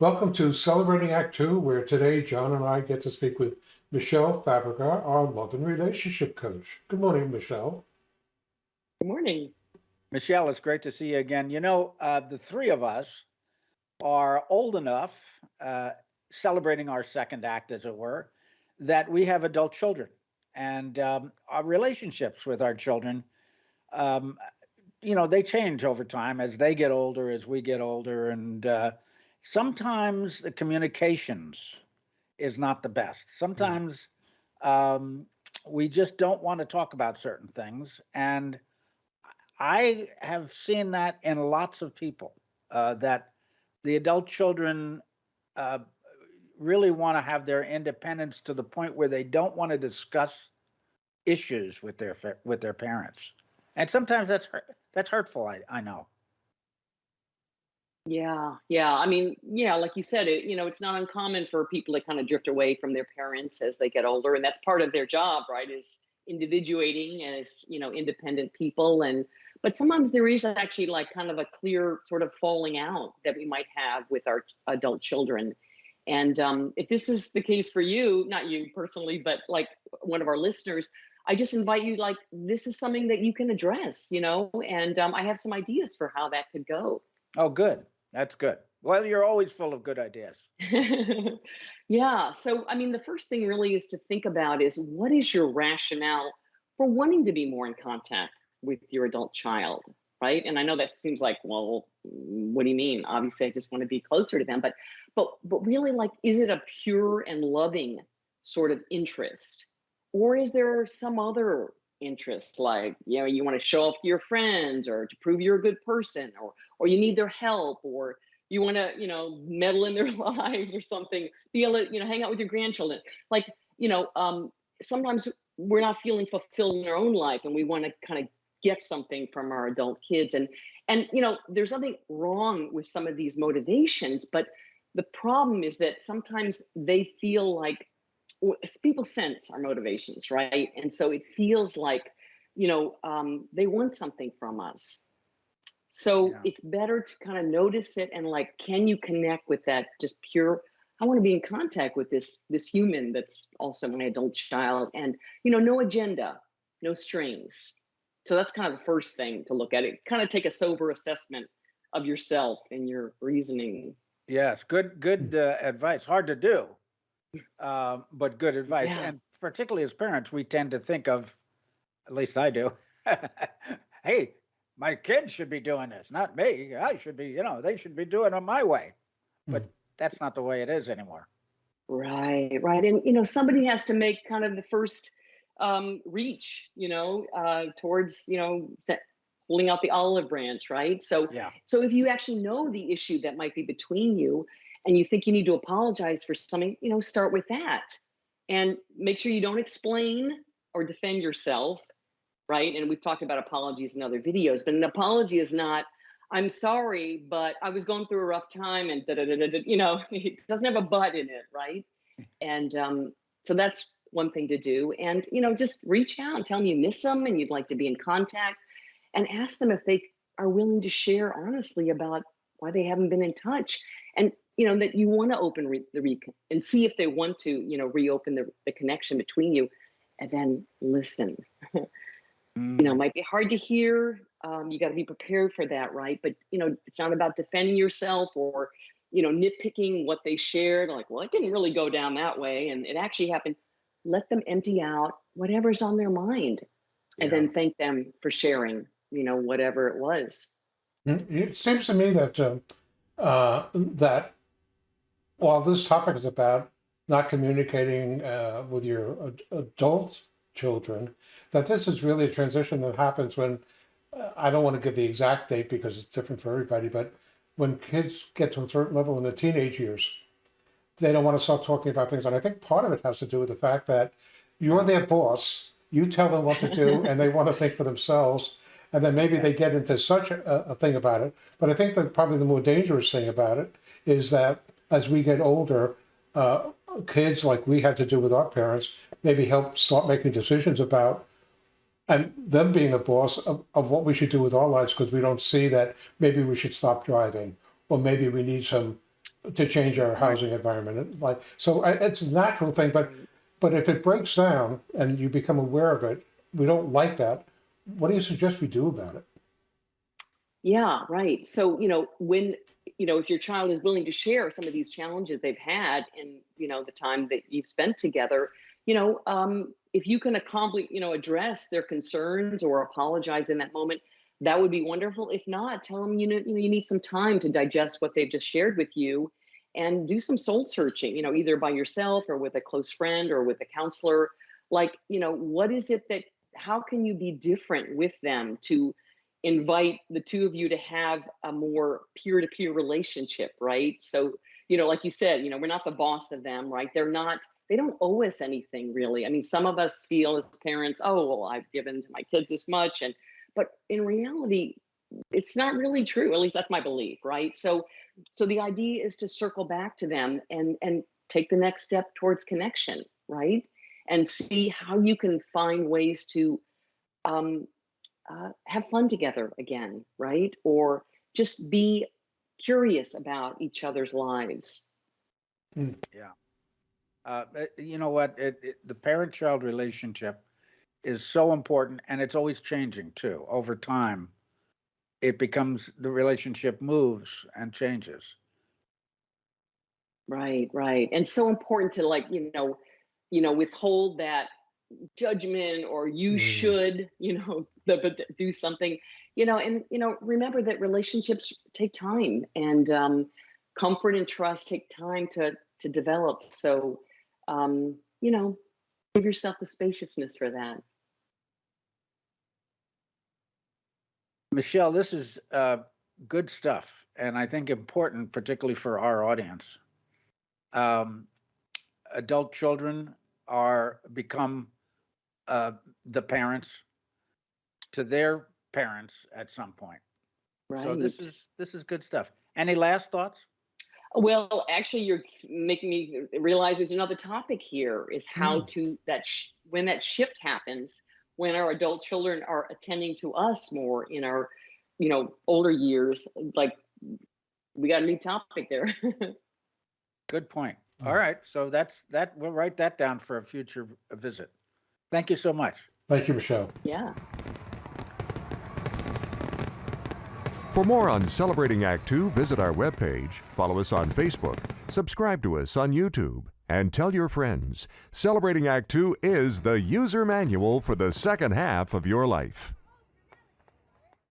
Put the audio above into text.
Welcome to Celebrating Act Two, where today John and I get to speak with Michelle Fabrica, our love and relationship coach. Good morning, Michelle. Good morning. Michelle, it's great to see you again. You know, uh, the three of us are old enough, uh, celebrating our second act, as it were, that we have adult children. And um, our relationships with our children, um, you know, they change over time as they get older, as we get older. And uh, sometimes the communications is not the best. Sometimes um, we just don't want to talk about certain things. And I have seen that in lots of people uh, that the adult children uh, really want to have their independence to the point where they don't want to discuss issues with their with their parents, and sometimes that's that's hurtful. I I know. Yeah, yeah. I mean, yeah, like you said, it you know, it's not uncommon for people to kind of drift away from their parents as they get older, and that's part of their job, right? Is individuating as you know independent people and but sometimes there is actually like kind of a clear sort of falling out that we might have with our adult children and um, if this is the case for you not you personally but like one of our listeners i just invite you like this is something that you can address you know and um, i have some ideas for how that could go oh good that's good. Well, you're always full of good ideas. yeah. So, I mean, the first thing really is to think about is what is your rationale for wanting to be more in contact with your adult child, right? And I know that seems like, well, mm, what do you mean? Obviously, I just want to be closer to them, but, but, but really, like, is it a pure and loving sort of interest, or is there some other interest, like you know, you want to show off to your friends, or to prove you're a good person, or or you need their help or you want to you know meddle in their lives or something be able to you know hang out with your grandchildren. Like you know um sometimes we're not feeling fulfilled in our own life and we want to kind of get something from our adult kids and and you know there's nothing wrong with some of these motivations but the problem is that sometimes they feel like people sense our motivations right and so it feels like you know um, they want something from us so yeah. it's better to kind of notice it and like, can you connect with that just pure, I want to be in contact with this this human that's also my adult child and you know, no agenda, no strings. So that's kind of the first thing to look at it. Kind of take a sober assessment of yourself and your reasoning. Yes, good good hmm. uh, advice. Hard to do, uh, but good advice. Yeah. And particularly as parents, we tend to think of, at least I do. hey, my kids should be doing this, not me. I should be, you know, they should be doing it my way. But mm. that's not the way it is anymore. Right, right. And, you know, somebody has to make kind of the first um, reach, you know, uh, towards, you know, holding out the olive branch, right? So, yeah. so if you actually know the issue that might be between you and you think you need to apologize for something, you know, start with that and make sure you don't explain or defend yourself right? And we've talked about apologies in other videos, but an apology is not, I'm sorry, but I was going through a rough time and da, da, da, da, you know, it doesn't have a but in it, right? And um, so that's one thing to do. And, you know, just reach out and tell them you miss them and you'd like to be in contact and ask them if they are willing to share honestly about why they haven't been in touch. And, you know, that you want to open re the re and see if they want to, you know, reopen the, the connection between you and then listen. Mm. You know, might be hard to hear. Um, you got to be prepared for that, right? But you know, it's not about defending yourself or you know nitpicking what they shared. Like, well, it didn't really go down that way, and it actually happened. Let them empty out whatever's on their mind, and yeah. then thank them for sharing. You know, whatever it was. Mm, it seems to me that uh, uh, that while this topic is about not communicating uh, with your ad adult children, that this is really a transition that happens when, uh, I don't want to give the exact date because it's different for everybody, but when kids get to a certain level in the teenage years, they don't want to start talking about things. And I think part of it has to do with the fact that you're their boss, you tell them what to do, and they want to think for themselves. And then maybe they get into such a, a thing about it. But I think that probably the more dangerous thing about it is that as we get older, uh, kids like we had to do with our parents maybe help start making decisions about and them being the boss of, of what we should do with our lives because we don't see that maybe we should stop driving or maybe we need some to change our housing environment. Like, so it's a natural thing, but, but if it breaks down and you become aware of it, we don't like that. What do you suggest we do about it? Yeah, right. So, you know, when, you know, if your child is willing to share some of these challenges they've had in, you know, the time that you've spent together, you know, um, if you can accomplish, you know, address their concerns or apologize in that moment, that would be wonderful. If not, tell them, you know, you know, you need some time to digest what they've just shared with you and do some soul searching, you know, either by yourself or with a close friend or with a counselor. Like, you know, what is it that, how can you be different with them to invite the two of you to have a more peer-to-peer relationship right? So you know like you said you know we're not the boss of them right? They're not they don't owe us anything really. I mean some of us feel as parents oh well i've given to my kids this much and but in reality it's not really true at least that's my belief right? So so the idea is to circle back to them and and take the next step towards connection right? And see how you can find ways to um, uh, have fun together again, right? Or just be curious about each other's lives. Yeah, uh, you know what? It, it, the parent-child relationship is so important, and it's always changing too. Over time, it becomes the relationship moves and changes. Right, right. And so important to like, you know, you know, withhold that judgment or you Mm. should, you know, the, but do something, you know, and you know, remember that relationships take time and um, comfort and trust take time to to develop. So, um, you know, give yourself the spaciousness for that. Michelle, this is uh, good stuff, and I think important, particularly for our audience. Um, adult children are become uh, the parents to their parents at some point. Right. So this is this is good stuff. Any last thoughts? Well, actually, you're making me realize there's another topic here is how to that sh- when that shift happens when our adult children are attending to us more in our you know older years like we got a new topic there Good point. Mm. All right, so that's that. We'll write that down for a future visit. Thank you so much. Thank you, Michelle. yeah For more on Celebrating Act Two, visit our webpage, follow us on Facebook, subscribe to us on YouTube, and tell your friends. Celebrating Act Two is the user manual for the second half of your life.